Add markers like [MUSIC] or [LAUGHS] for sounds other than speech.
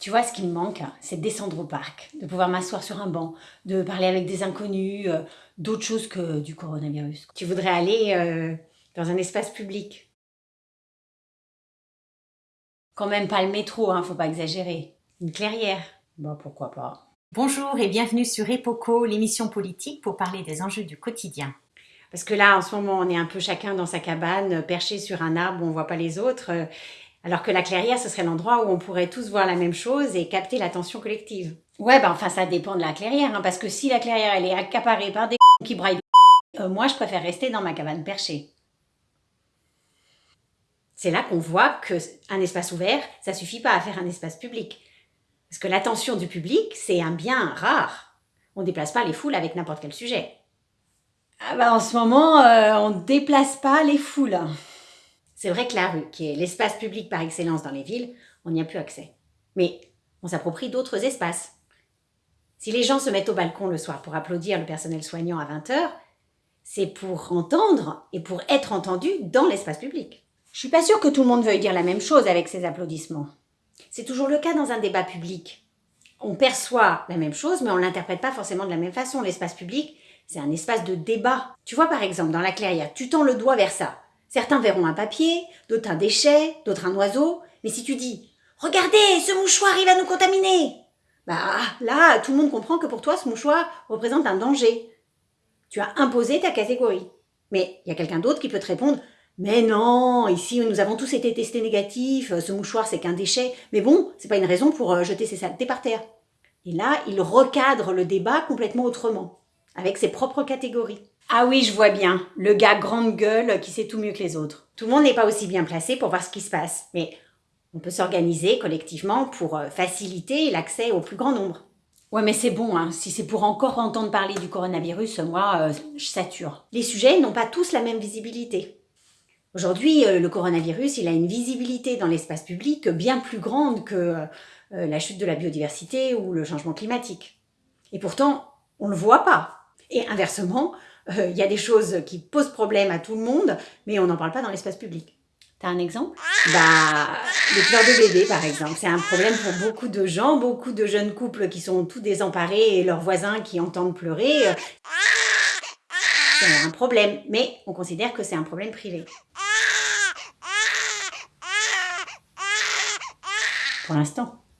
Tu vois, ce qui me manque, c'est de descendre au parc, de pouvoir m'asseoir sur un banc, de parler avec des inconnus, euh, d'autres choses que du coronavirus. Tu voudrais aller euh, dans un espace public? Quand même pas le métro, hein, faut pas exagérer. Une clairière Bah pourquoi pas. Bonjour et bienvenue sur Epoco, l'émission politique pour parler des enjeux du quotidien. Parce que là, en ce moment, on est un peu chacun dans sa cabane, perché sur un arbre où on voit pas les autres. Alors que la clairière, ce serait l'endroit où on pourrait tous voir la même chose et capter l'attention collective. Ouais, bah enfin, ça dépend de la clairière, hein, parce que si la clairière, elle est accaparée par des [LAUGHS] qui braillent de [LAUGHS] euh, moi, je préfère rester dans ma cabane perchée. C'est là qu'on voit que un espace ouvert, ça suffit pas à faire un espace public. Parce que l'attention du public, c'est un bien rare. On déplace pas les foules avec n'importe quel sujet. Ah bah en ce moment, euh, on ne déplace pas les foules. C'est vrai que la rue, qui est l'espace public par excellence dans les villes, on n'y a plus accès. Mais on s'approprie d'autres espaces. Si les gens se mettent au balcon le soir pour applaudir le personnel soignant à 20h, c'est pour entendre et pour être entendu dans l'espace public. Je suis pas sûre que tout le monde veuille dire la même chose avec ces applaudissements. C'est toujours le cas dans un débat public. On perçoit la même chose, mais on l'interprète pas forcément de la même façon. L'espace public, c'est un espace de débat. Tu vois, par exemple, dans la clairière, tu tends le doigt vers ça. Certains verront un papier, d'autres un déchet, d'autres un oiseau. Mais si tu dis « Regardez, ce mouchoir, il va nous contaminer !» Bah là, tout le monde comprend que pour toi, ce mouchoir représente un danger. Tu as imposé ta catégorie. Mais il y a quelqu'un d'autre qui peut te répondre « Mais non, ici, nous avons tous été testés négatifs, ce mouchoir, c'est qu'un déchet. Mais bon, c'est pas une raison pour euh, jeter ses saletés par terre. » Et là, il recadre le débat complètement autrement, avec ses propres catégories. Ah oui, je vois bien, le gars grande gueule qui sait tout mieux que les autres. Tout le monde n'est pas aussi bien placé pour voir ce qui se passe, mais on peut s'organiser collectivement pour euh, faciliter l'accès au plus grand nombre. Ouais, mais c'est bon, hein. si c'est pour encore entendre parler du coronavirus, moi, euh, je sature. Les sujets n'ont pas tous la même visibilité. Aujourd'hui, euh, le coronavirus, il a une visibilité dans l'espace public bien plus grande que euh, la chute de la biodiversité ou le changement climatique. Et pourtant, on ne le voit pas. Et inversement, euh, il y a des choses qui posent problème à tout le monde, mais on n'en parle pas dans l'espace public. T'as un exemple? Bah, les pleurs de bébé, par exemple. C'est un problème pour beaucoup de gens, beaucoup de jeunes couples qui sont tout désemparés et leurs voisins qui entendent pleurer. euh, C'est un problème, mais on considère que c'est un problème privé. Pour l'instant.